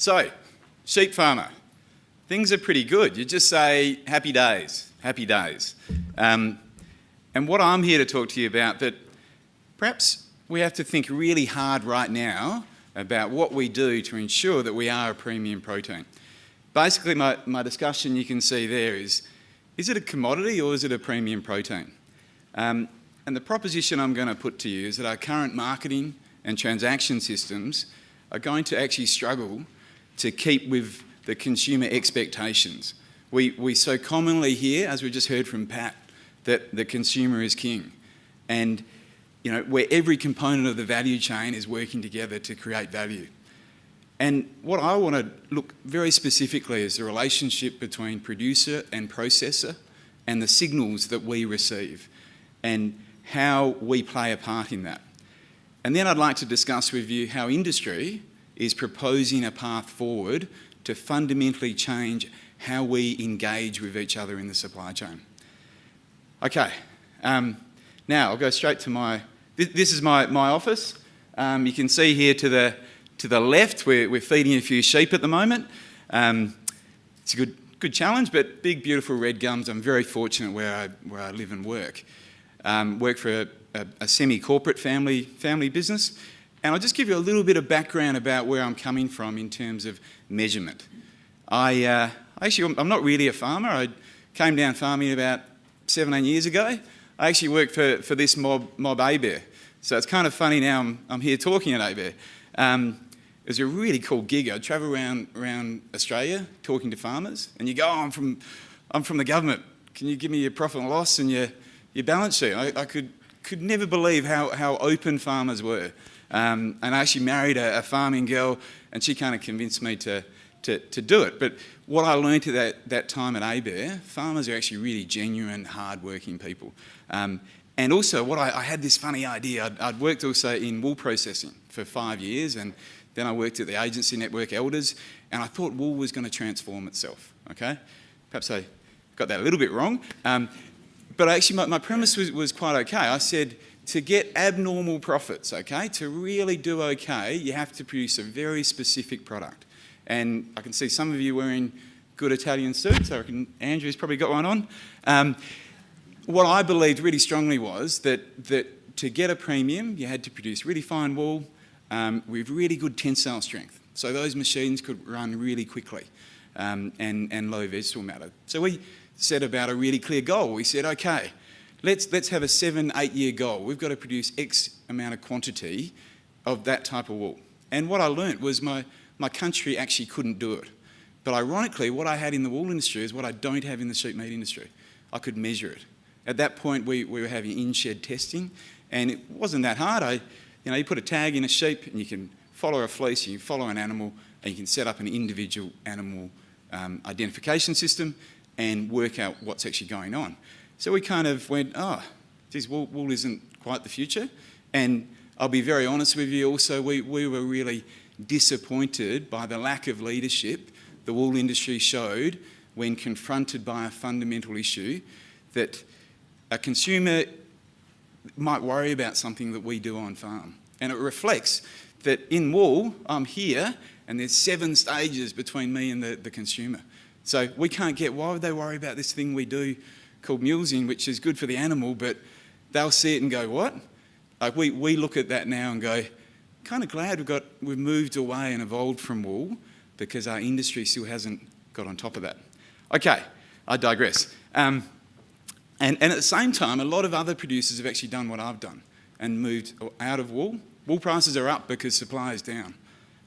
So, sheep farmer, things are pretty good. You just say, happy days, happy days. Um, and what I'm here to talk to you about that perhaps we have to think really hard right now about what we do to ensure that we are a premium protein. Basically, my, my discussion you can see there is, is it a commodity or is it a premium protein? Um, and the proposition I'm going to put to you is that our current marketing and transaction systems are going to actually struggle to keep with the consumer expectations. We, we so commonly hear, as we just heard from Pat, that the consumer is king. And you know, where every component of the value chain is working together to create value. And what I want to look very specifically is the relationship between producer and processor and the signals that we receive and how we play a part in that. And then I'd like to discuss with you how industry is proposing a path forward to fundamentally change how we engage with each other in the supply chain. Okay, um, now I'll go straight to my, this, this is my, my office. Um, you can see here to the, to the left, we're, we're feeding a few sheep at the moment. Um, it's a good, good challenge, but big, beautiful red gums. I'm very fortunate where I, where I live and work. Um, work for a, a, a semi-corporate family, family business. And I'll just give you a little bit of background about where I'm coming from in terms of measurement. I uh, actually, I'm not really a farmer. I came down farming about 17 years ago. I actually worked for, for this mob, mob ABARE. So it's kind of funny now I'm, I'm here talking at ABARE. Um, it was a really cool gig. I'd travel around, around Australia talking to farmers and you go, oh, I'm from, I'm from the government. Can you give me your profit and loss and your, your balance sheet? I, I could, could never believe how, how open farmers were. Um, and I actually married a, a, farming girl and she kind of convinced me to, to, to do it. But what I learned at that, that time at ABARE, farmers are actually really genuine, hard-working people. Um, and also, what I, I, had this funny idea. I'd, I'd, worked also in wool processing for five years, and then I worked at the agency network Elders, and I thought wool was going to transform itself. Okay, perhaps I got that a little bit wrong, um, but actually my, my premise was, was quite okay. I said to get abnormal profits, okay, to really do okay, you have to produce a very specific product. And I can see some of you wearing good Italian suits. I reckon Andrew's probably got one on. Um, what I believed really strongly was that, that to get a premium, you had to produce really fine wool um, with really good tensile strength. So those machines could run really quickly um, and, and low vegetable matter. So we set about a really clear goal. We said, okay, let's, let's have a seven, eight year goal. We've got to produce X amount of quantity of that type of wool. And what I learnt was my, my country actually couldn't do it. But ironically, what I had in the wool industry is what I don't have in the sheep meat industry. I could measure it. At that point, we, we were having in-shed testing, and it wasn't that hard. I, you know, you put a tag in a sheep, and you can follow a fleece, you can follow an animal, and you can set up an individual animal um, identification system and work out what's actually going on. So we kind of went, oh, geez, wool, wool isn't quite the future. And I'll be very honest with you also, we, we were really disappointed by the lack of leadership the wool industry showed when confronted by a fundamental issue that a consumer might worry about something that we do on farm. And it reflects that in wool, I'm here and there's seven stages between me and the, the consumer. So we can't get, why would they worry about this thing we do called mulesing, which is good for the animal, but they'll see it and go, what? Like we, we look at that now and go, kind of glad we've got, we've moved away and evolved from wool because our industry still hasn't got on top of that. Okay, I digress. Um, and, and at the same time, a lot of other producers have actually done what I've done and moved out of wool. Wool prices are up because supply is down.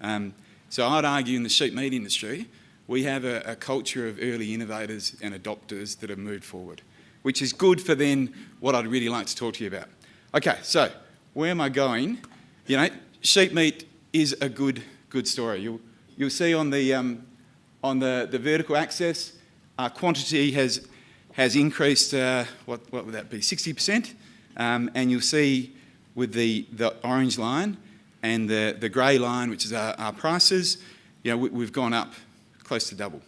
Um, so I'd argue in the sheep meat industry, we have a, a, culture of early innovators and adopters that have moved forward, which is good for then what I'd really like to talk to you about. Okay, so where am I going? You know, sheep meat is a good, good story. You'll, you'll see on the, um, on the, the vertical axis, our quantity has, has increased, uh, what, what would that be, 60%? Um, and you'll see with the, the orange line and the, the grey line, which is our, our prices, you know, we, we've gone up close to double.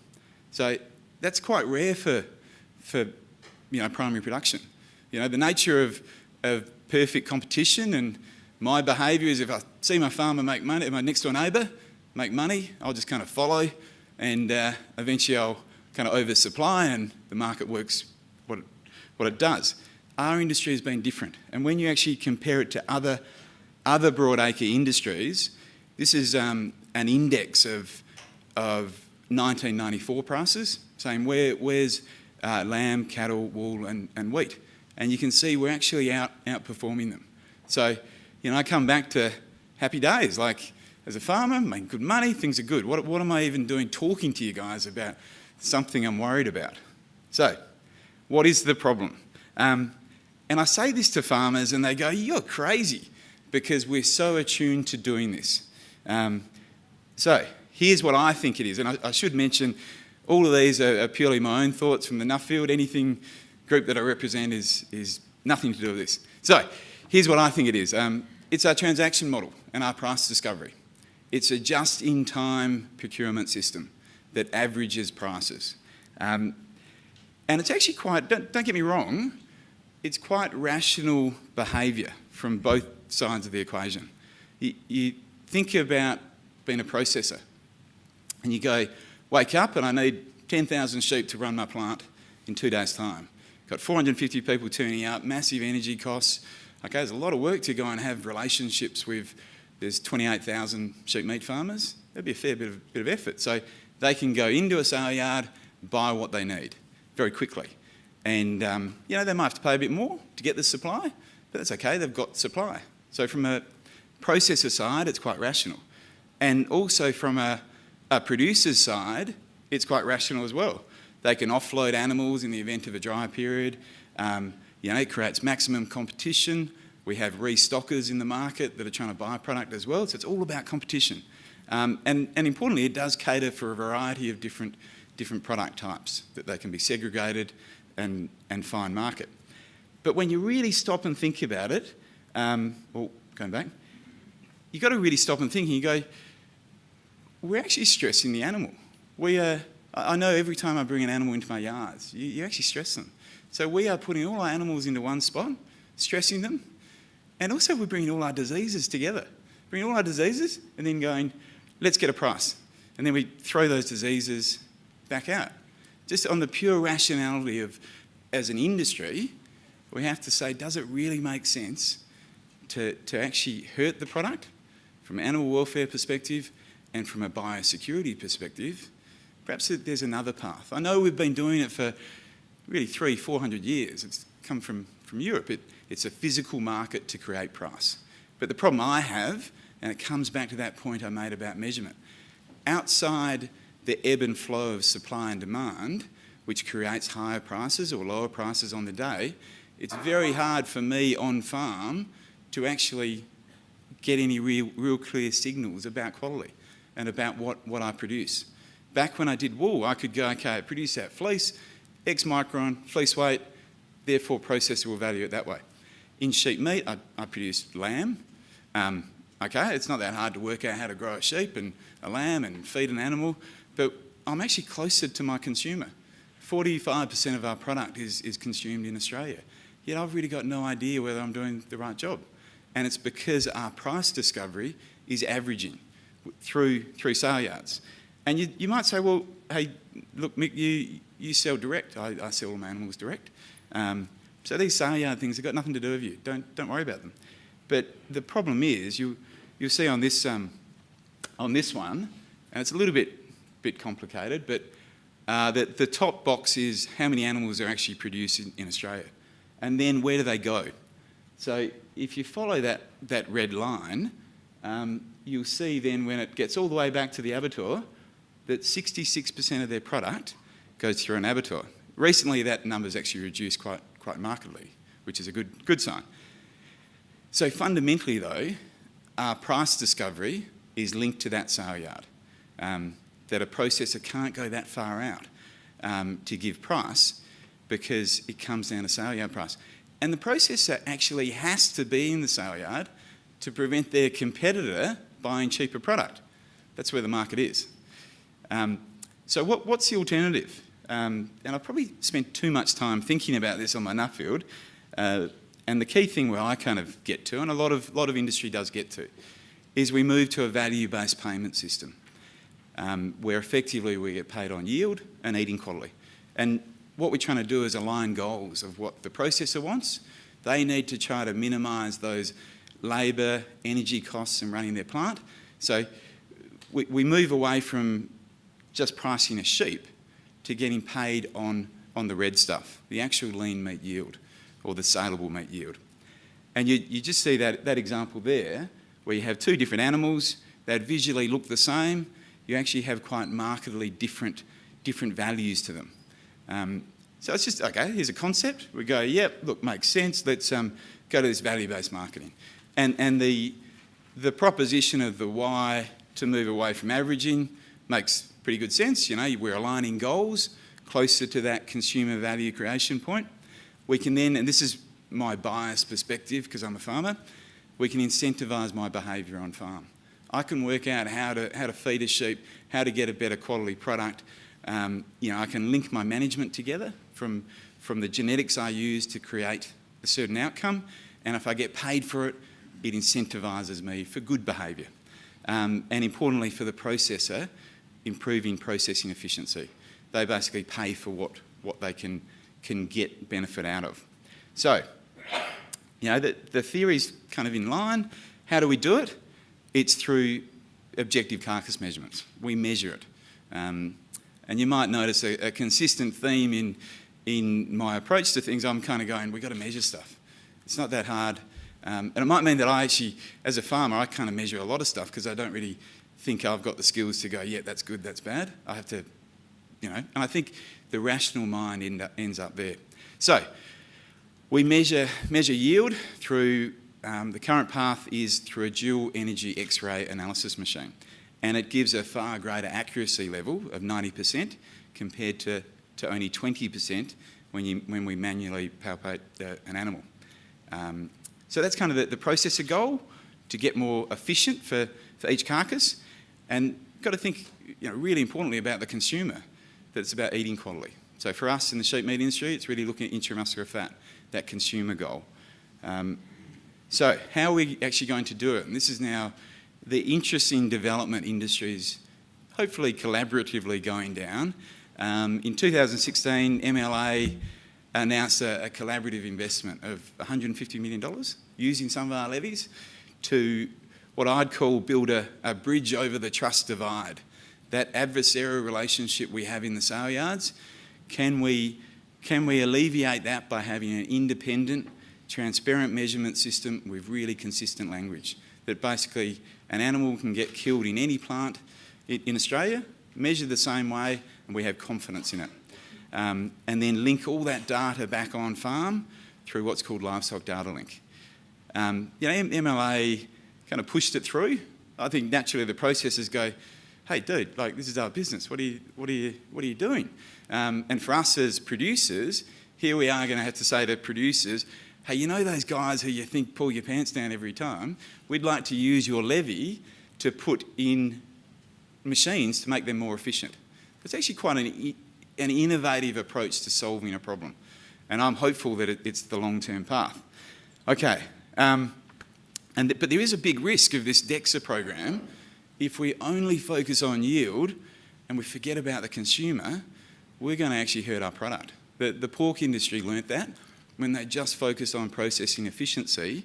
So that's quite rare for, for you know, primary production. You know, the nature of, of perfect competition and my behaviour is if I see my farmer make money, my next door neighbour, make money, I'll just kind of follow and uh, eventually I'll kind of oversupply and the market works what it, what it does. Our industry has been different. And when you actually compare it to other, other broadacre industries, this is um, an index of, of 1994 prices, saying where, where's uh, lamb, cattle, wool and, and wheat. And you can see we're actually out, outperforming them. So, you know, I come back to happy days, like as a farmer, making good money, things are good. What, what am I even doing talking to you guys about something I'm worried about? So, what is the problem? Um, and I say this to farmers and they go, you're crazy because we're so attuned to doing this. Um, so here's what I think it is. And I, I should mention all of these are, are, purely my own thoughts from the Nuffield. Anything group that I represent is, is nothing to do with this. So here's what I think it is. Um, it's our transaction model and our price discovery. It's a just-in-time procurement system that averages prices. Um, and it's actually quite, don't, don't get me wrong, it's quite rational behaviour from both sides of the equation. You, you, think about being a processor and you go, wake up and I need 10,000 sheep to run my plant in two days' time. Got 450 people turning up, massive energy costs. Okay, there's a lot of work to go and have relationships with, there's 28,000 sheep meat farmers. That'd be a fair bit of, bit of effort. So they can go into a sale yard, buy what they need very quickly. And, um, you know, they might have to pay a bit more to get the supply, but that's okay, they've got supply. So from a processor side, it's quite rational. And also from a, a producer's side, it's quite rational as well. They can offload animals in the event of a dry period. Um, you know, it creates maximum competition. We have restockers in the market that are trying to buy product as well. So it's all about competition. Um, and, and importantly, it does cater for a variety of different, different product types that they can be segregated and, and find market. But when you really stop and think about it, um, well, going back, you've got to really stop and think and you go, we're actually stressing the animal. We are, I know every time I bring an animal into my yards, you, you actually stress them. So we are putting all our animals into one spot, stressing them, and also we're bringing all our diseases together. Bringing all our diseases and then going, let's get a price. And then we throw those diseases back out just on the pure rationality of, as an industry, we have to say, does it really make sense to, to actually hurt the product from an animal welfare perspective and from a biosecurity perspective? Perhaps there's another path. I know we've been doing it for really three, 400 years. It's come from, from Europe. It, it's a physical market to create price. But the problem I have, and it comes back to that point I made about measurement, outside the ebb and flow of supply and demand, which creates higher prices or lower prices on the day, it's very hard for me on farm to actually get any real, real clear signals about quality and about what, what I produce. Back when I did wool, I could go, okay, I produce that fleece, X micron, fleece weight, therefore processable value it that way. In sheep meat, I, I lamb. Um, okay, it's not that hard to work out how to grow a sheep and a lamb and feed an animal but I'm actually closer to my consumer. 45% of our product is, is consumed in Australia. Yet I've really got no idea whether I'm doing the right job. And it's because our price discovery is averaging through, through sale yards. And you, you might say, well, hey, look, Mick, you, you sell direct. I, I sell all my animals direct. Um, so these sale yard things have got nothing to do with you. Don't, don't worry about them. But the problem is, you, you'll see on this, um, on this one, and it's a little bit bit complicated, but uh, the, the top box is how many animals are actually produced in, in Australia. And then where do they go? So if you follow that, that red line, um, you'll see then when it gets all the way back to the abattoir, that 66% of their product goes through an abattoir. Recently that number's actually reduced quite, quite markedly, which is a good, good sign. So fundamentally though, our price discovery is linked to that sale yard. Um, that a processor can't go that far out um, to give price because it comes down to sale yard price. And the processor actually has to be in the sale yard to prevent their competitor buying cheaper product. That's where the market is. Um, so what, what's the alternative? Um, and I've probably spent too much time thinking about this on my Nuffield. Uh, and the key thing where I kind of get to, and a lot of, lot of industry does get to, is we move to a value-based payment system. um, where effectively we get paid on yield and eating quality. And what we're trying to do is align goals of what the processor wants. They need to try to minimise those labour, energy costs and running their plant. So we, we move away from just pricing a sheep to getting paid on, on the red stuff, the actual lean meat yield or the saleable meat yield. And you, you just see that, that example there where you have two different animals that visually look the same, you actually have quite markedly different, different values to them. Um, so it's just, okay, here's a concept. We go, yep, look, makes sense. Let's um, go to this value-based marketing. And, and the, the proposition of the why to move away from averaging makes pretty good sense. You know, we're aligning goals closer to that consumer value creation point. We can then, and this is my biased perspective because I'm a farmer, we can incentivise my behaviour on farm. I can work out how to, how to feed a sheep, how to get a better quality product. Um, you know, I can link my management together from, from the genetics I use to create a certain outcome. And if I get paid for it, it incentivises me for good behaviour. Um, and importantly for the processor, improving processing efficiency. They basically pay for what, what they can, can get benefit out of. So, you know, the, the theory's kind of in line. How do we do it? It's through objective carcass measurements. We measure it. Um, and you might notice a, a, consistent theme in, in my approach to things. I'm kind of going, we've got to measure stuff. It's not that hard. Um, and it might mean that I actually, as a farmer, I kind of measure a lot of stuff because I don't really think I've got the skills to go, yeah, that's good, that's bad. I have to, you know, and I think the rational mind end up, ends up there. So we measure, measure yield through um, the current path is through a dual energy X-ray analysis machine. And it gives a far greater accuracy level of 90% compared to, to only 20% when, you, when we manually palpate the, an animal. Um, so that's kind of the, the processor goal, to get more efficient for, for each carcass. And got to think, you know, really importantly about the consumer, that it's about eating quality. So for us in the sheep meat industry, it's really looking at intramuscular fat, that consumer goal. Um, so how are we actually going to do it? And this is now the interest in development industries hopefully collaboratively going down. Um, in 2016, MLA announced a, a, collaborative investment of $150 million using some of our levies to what I'd call build a, a bridge over the trust divide. That adversarial relationship we have in the sale yards, can we, can we alleviate that by having an independent transparent measurement system with really consistent language. That basically an animal can get killed in any plant in Australia, measured the same way, and we have confidence in it. Um, and then link all that data back on farm through what's called livestock data link. Um, you know, MLA kind of pushed it through. I think naturally the processors go, hey dude, like this is our business, what are you, what are you, what are you doing? Um, and for us as producers, here we are going to have to say to producers, hey, you know those guys who you think pull your pants down every time? We'd like to use your levy to put in machines to make them more efficient. It's actually quite an, an innovative approach to solving a problem. And I'm hopeful that it, it's the long-term path. Okay, um, and th but there is a big risk of this DEXA program if we only focus on yield and we forget about the consumer, we're going to actually hurt our product. The, the pork industry learnt that when they just focus on processing efficiency,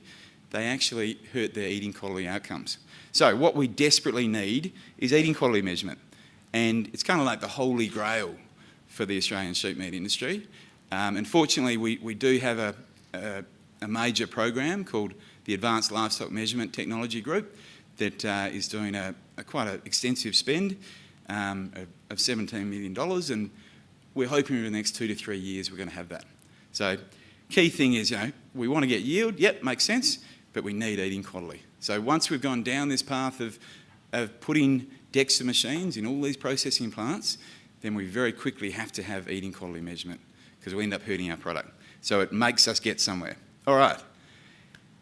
they actually hurt their eating quality outcomes. So what we desperately need is eating quality measurement. And it's kind of like the holy grail for the Australian sheep meat industry. Um, and fortunately, we, we do have a, a, a, major program called the Advanced Livestock Measurement Technology Group that uh, is doing a, a quite an extensive spend um, of, of $17 million. And we're hoping in the next two to three years we're going to have that. So Key thing is, you know, we want to get yield, yep, makes sense, but we need eating quality. So once we've gone down this path of, of putting DEXA machines in all these processing plants, then we very quickly have to have eating quality measurement because we end up hurting our product. So it makes us get somewhere. All right.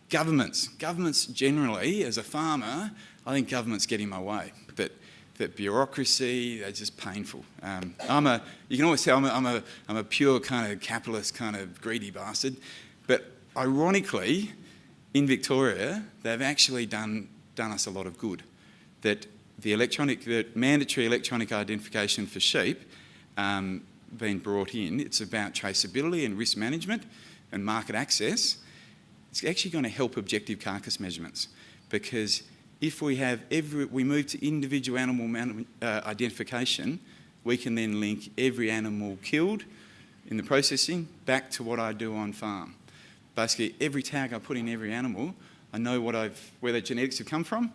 Governments. Governments generally, as a farmer, I think governments get in my way. That that bureaucracy, they're just painful. Um, I'm a, you can always tell I'm a, I'm, a, I'm a pure kind of capitalist, kind of greedy bastard. But ironically, in Victoria, they've actually done, done us a lot of good. That the electronic, the mandatory electronic identification for sheep um, being brought in, it's about traceability and risk management and market access. It's actually going to help objective carcass measurements because if we have every, we move to individual animal man, uh, identification, we can then link every animal killed in the processing back to what I do on farm. Basically, every tag I put in every animal, I know what I've, where their genetics have come from,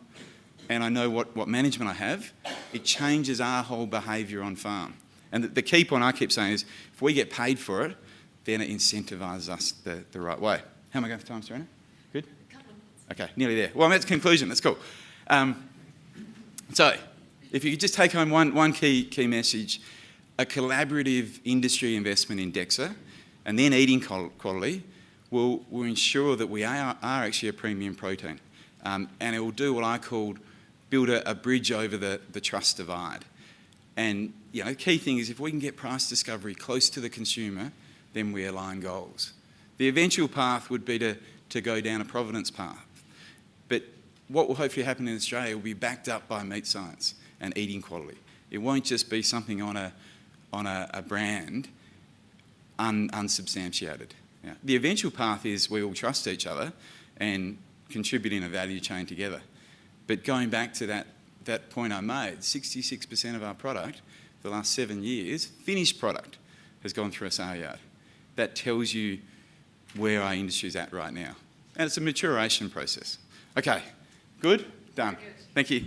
and I know what, what management I have. It changes our whole behaviour on farm. And the, the key point I keep saying is, if we get paid for it, then it incentivises us the, the right way. How am I going for time, Serena? Good? Okay, nearly there. Well, I'm at the conclusion. That's cool. Um, so, if you could just take home one, one key, key message, a collaborative industry investment in DEXA and then eating quality will, will ensure that we are, are actually a premium protein. Um, and it will do what I called build a, a, bridge over the, the trust divide. And you know, the key thing is if we can get price discovery close to the consumer, then we align goals. The eventual path would be to, to go down a provenance path. But what will hopefully happen in Australia will be backed up by meat science and eating quality. It won't just be something on a, on a, a brand un, unsubstantiated. Yeah. The eventual path is we all trust each other and contribute in a value chain together. But going back to that, that point I made, 66% of our product, the last seven years, finished product, has gone through a sale yard. That tells you where our industry is at right now. And it's a maturation process. Okay, good? Done. Thank you.